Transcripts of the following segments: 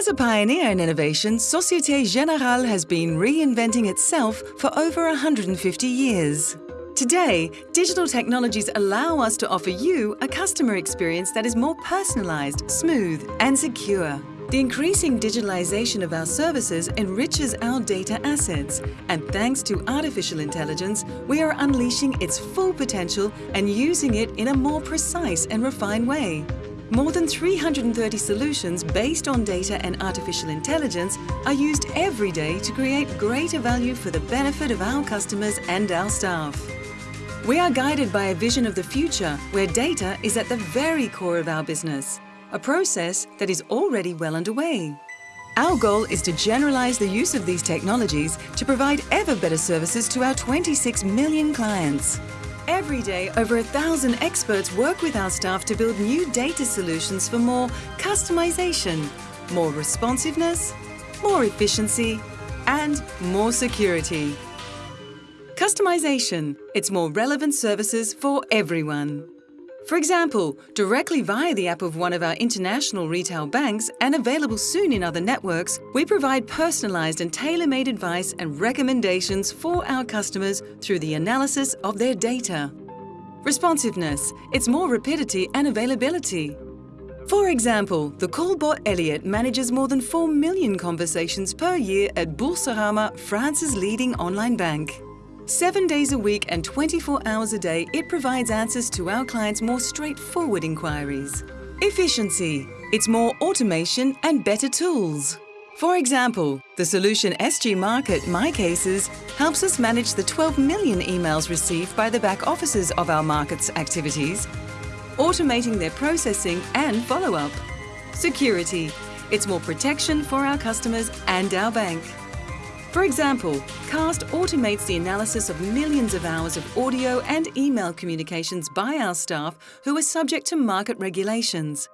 As a pioneer in innovation, Societe Generale has been reinventing itself for over 150 years. Today, digital technologies allow us to offer you a customer experience that is more personalized, smooth and secure. The increasing digitalization of our services enriches our data assets, and thanks to artificial intelligence, we are unleashing its full potential and using it in a more precise and refined way. More than 330 solutions based on data and artificial intelligence are used every day to create greater value for the benefit of our customers and our staff. We are guided by a vision of the future where data is at the very core of our business, a process that is already well underway. Our goal is to generalize the use of these technologies to provide ever better services to our 26 million clients. Every day, over a thousand experts work with our staff to build new data solutions for more customization, more responsiveness, more efficiency, and more security. Customization, it's more relevant services for everyone. For example, directly via the app of one of our international retail banks and available soon in other networks, we provide personalised and tailor-made advice and recommendations for our customers through the analysis of their data. Responsiveness, it's more rapidity and availability. For example, the callbot Elliot manages more than 4 million conversations per year at Boursorama, France's leading online bank. Seven days a week and 24 hours a day, it provides answers to our clients' more straightforward inquiries. Efficiency. It's more automation and better tools. For example, the solution SG Market My Cases helps us manage the 12 million emails received by the back offices of our markets activities, automating their processing and follow-up. Security. It's more protection for our customers and our bank. For example, CAST automates the analysis of millions of hours of audio and email communications by our staff who are subject to market regulations.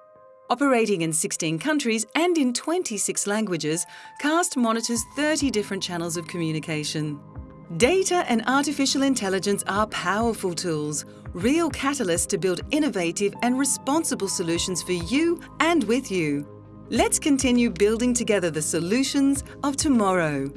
Operating in 16 countries and in 26 languages, CAST monitors 30 different channels of communication. Data and artificial intelligence are powerful tools, real catalysts to build innovative and responsible solutions for you and with you. Let's continue building together the solutions of tomorrow.